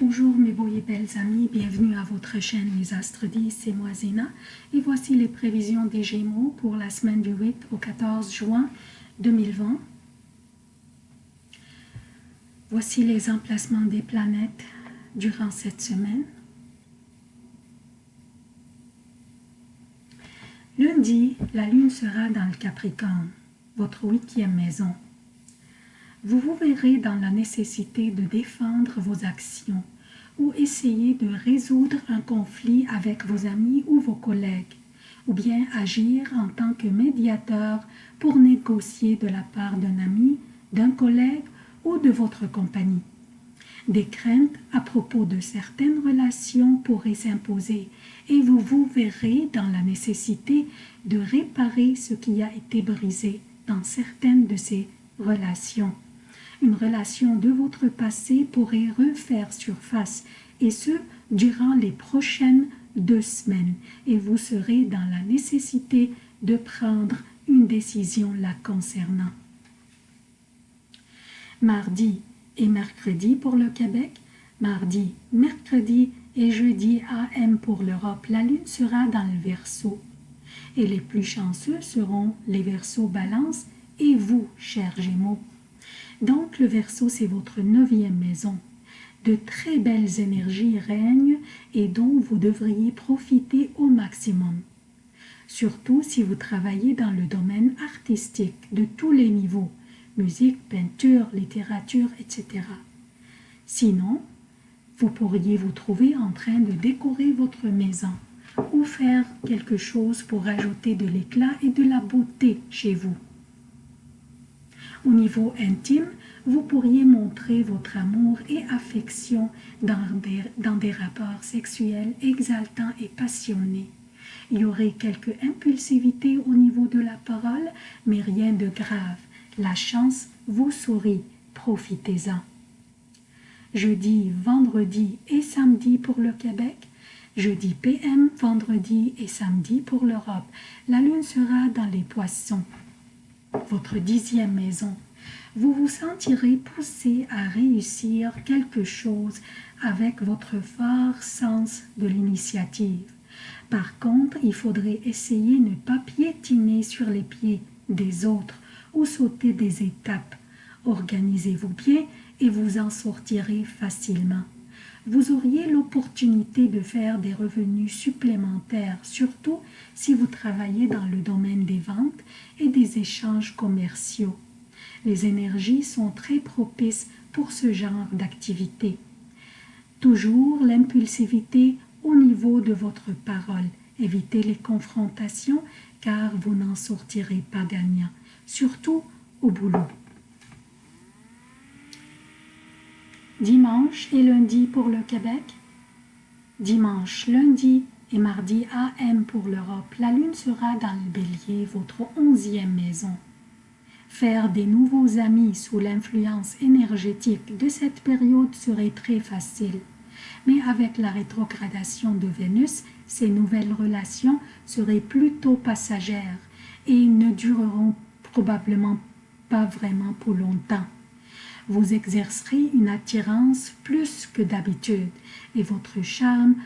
Bonjour mes beaux et belles amis, bienvenue à votre chaîne Les Astres 10, c'est moi Zéna et voici les prévisions des Gémeaux pour la semaine du 8 au 14 juin 2020. Voici les emplacements des planètes durant cette semaine. Lundi, la Lune sera dans le Capricorne, votre huitième maison vous vous verrez dans la nécessité de défendre vos actions ou essayer de résoudre un conflit avec vos amis ou vos collègues, ou bien agir en tant que médiateur pour négocier de la part d'un ami, d'un collègue ou de votre compagnie. Des craintes à propos de certaines relations pourraient s'imposer et vous vous verrez dans la nécessité de réparer ce qui a été brisé dans certaines de ces relations une relation de votre passé pourrait refaire surface, et ce, durant les prochaines deux semaines, et vous serez dans la nécessité de prendre une décision la concernant. Mardi et mercredi pour le Québec, mardi, mercredi et jeudi AM pour l'Europe, la Lune sera dans le Verseau. Et les plus chanceux seront les Verseaux Balance et vous, chers Gémeaux. Donc le Verseau, c'est votre neuvième maison. De très belles énergies règnent et dont vous devriez profiter au maximum. Surtout si vous travaillez dans le domaine artistique de tous les niveaux, musique, peinture, littérature, etc. Sinon, vous pourriez vous trouver en train de décorer votre maison ou faire quelque chose pour ajouter de l'éclat et de la beauté chez vous. Au niveau intime, vous pourriez montrer votre amour et affection dans des, dans des rapports sexuels exaltants et passionnés. Il y aurait quelque impulsivité au niveau de la parole, mais rien de grave. La chance vous sourit, profitez-en. Jeudi, vendredi et samedi pour le Québec, jeudi PM, vendredi et samedi pour l'Europe. La lune sera dans les poissons votre dixième maison, vous vous sentirez poussé à réussir quelque chose avec votre fort sens de l'initiative. Par contre, il faudrait essayer de ne pas piétiner sur les pieds des autres ou sauter des étapes. Organisez-vous bien et vous en sortirez facilement vous auriez l'opportunité de faire des revenus supplémentaires, surtout si vous travaillez dans le domaine des ventes et des échanges commerciaux. Les énergies sont très propices pour ce genre d'activité. Toujours l'impulsivité au niveau de votre parole. Évitez les confrontations car vous n'en sortirez pas gagnant, surtout au boulot. Dimanche et lundi pour le Québec, dimanche, lundi et mardi AM pour l'Europe, la lune sera dans le bélier, votre onzième maison. Faire des nouveaux amis sous l'influence énergétique de cette période serait très facile. Mais avec la rétrogradation de Vénus, ces nouvelles relations seraient plutôt passagères et ne dureront probablement pas vraiment pour longtemps vous exercerez une attirance plus que d'habitude et votre charme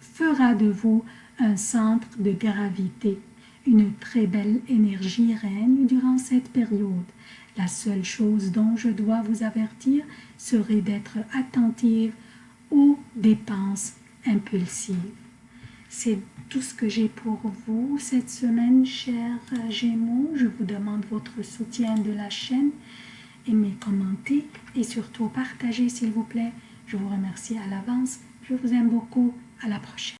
fera de vous un centre de gravité. Une très belle énergie règne durant cette période. La seule chose dont je dois vous avertir serait d'être attentive aux dépenses impulsives. C'est tout ce que j'ai pour vous cette semaine, chers Gémeaux. Je vous demande votre soutien de la chaîne aimez, commentez et surtout partagez s'il vous plaît. Je vous remercie à l'avance. Je vous aime beaucoup. À la prochaine.